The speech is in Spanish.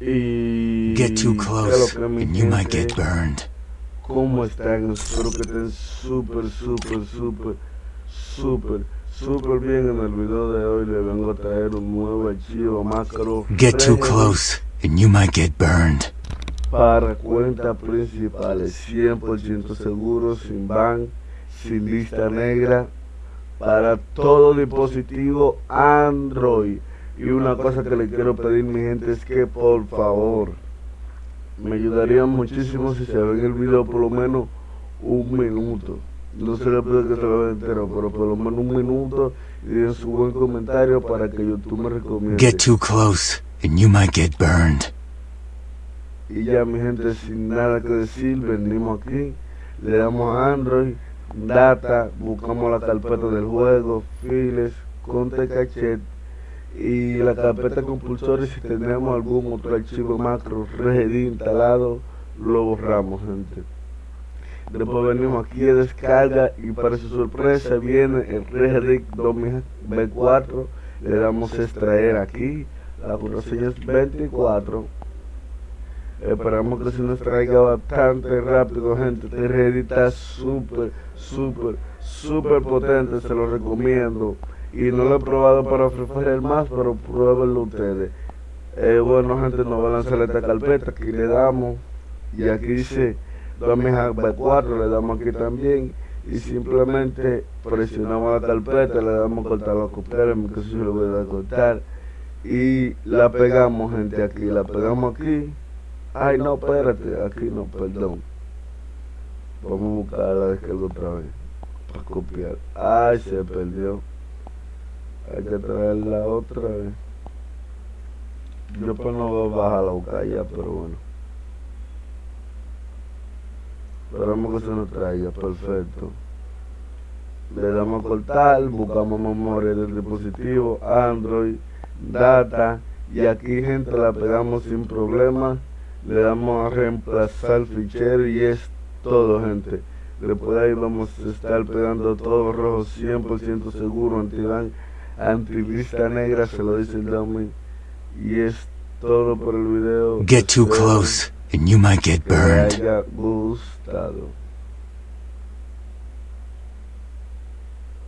Y Get too close and you might get burned. ¿Cómo están? Espero que estén súper, súper, súper, súper, súper bien. En el video de hoy les vengo a traer un nuevo archivo macro Get too close and you might get burned. para cuentas principales, 100% seguro, sin ban, sin lista negra, para todo dispositivo Android. Y una cosa que le quiero pedir mi gente es que por favor me ayudaría muchísimo si se ven el video por lo menos un minuto. No se le pide que se lo vea entero, pero por lo menos un minuto y den su buen comentario para que YouTube me recomiende. Get too close and you might get burned. Y ya mi gente, sin nada que decir, venimos aquí, le damos a Android, data, buscamos la carpeta del juego, files, conte cachet y la carpeta compulsores si tenemos algún otro archivo macro ready instalado, lo borramos gente. Después venimos aquí a descarga y para su sorpresa viene el RegRig 2024, le damos extraer aquí, la contraseña es 24 Esperamos que se nos traiga bastante rápido, gente. Este ready está súper, súper, súper potente, se lo recomiendo. Y no lo he probado para ofrecer más, pero pruébenlo ustedes. Eh, bueno, gente, nos va a lanzar esta carpeta. Aquí le damos. Y aquí dice 2024, le damos aquí también. Y simplemente presionamos la carpeta, le damos cortar la copiar, en mi caso yo le voy a a cortar. Y la pegamos, gente, aquí. La pegamos aquí. Ay, no, espérate, aquí no, perdón. Vamos a buscar la descarga otra vez. Para copiar. Ay, se perdió. Hay que traerla otra vez. Yo pues no voy a bajar la buscar ya, pero bueno. Esperamos que se nos traiga, perfecto. Le damos a cortar, buscamos memoria del dispositivo, Android, data, y aquí gente la pegamos sin problema le damos a reemplazar fichero y es todo gente después de ahí vamos a estar pegando todo rojo 100% seguro anti antilista negra se lo dice el y es todo por el video Get too close and you might get burned.